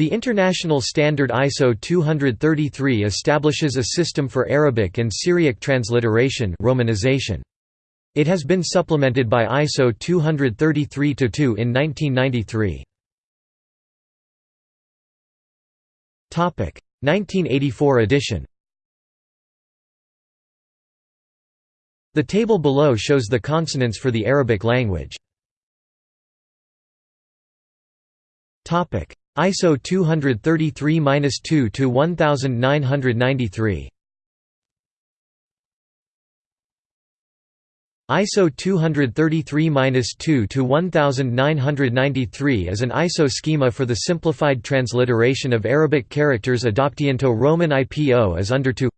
The International Standard ISO 233 establishes a system for Arabic and Syriac transliteration romanization. It has been supplemented by ISO 233-2 in 1993. 1984 edition The table below shows the consonants for the Arabic language. ISO 233-2 to 1993. ISO 233-2 to 1993 is an ISO schema for the simplified transliteration of Arabic characters adoptiento Roman IPO as under 2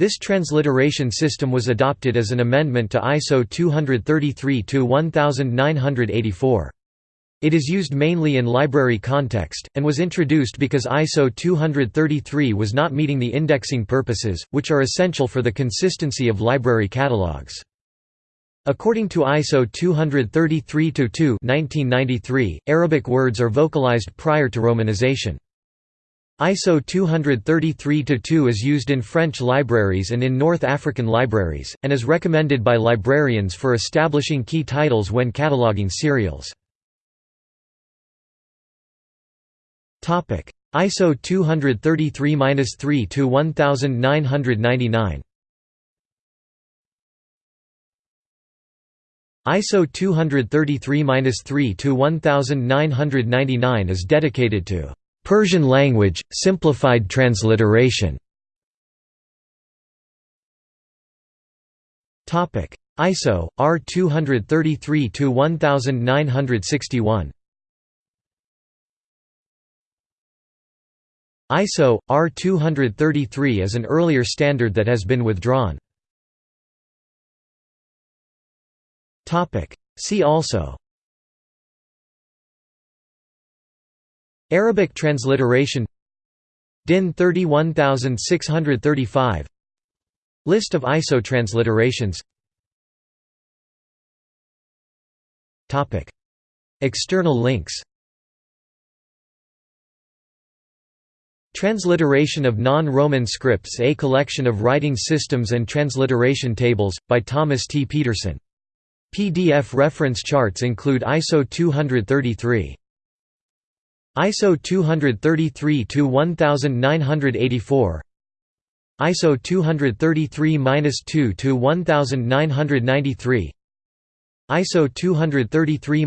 This transliteration system was adopted as an amendment to ISO 233-1984. It is used mainly in library context, and was introduced because ISO 233 was not meeting the indexing purposes, which are essential for the consistency of library catalogues. According to ISO 233-2 Arabic words are vocalized prior to romanization. ISO 233-2 is used in French libraries and in North African libraries, and is recommended by librarians for establishing key titles when cataloging serials. ISO 233-3 to 1999. ISO 233-3 to 1999 is dedicated to Persian language simplified transliteration. Topic ISO R 233 to 1961. ISO, R233 is an earlier standard that has been withdrawn. See also. Arabic transliteration. DIN 31635 List of ISO transliterations. External links Transliteration of Non-Roman Scripts A collection of writing systems and transliteration tables, by Thomas T. Pedersen. PDF reference charts include ISO 233. ISO 233-1984 ISO 233-2 1993 ISO 233-3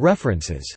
References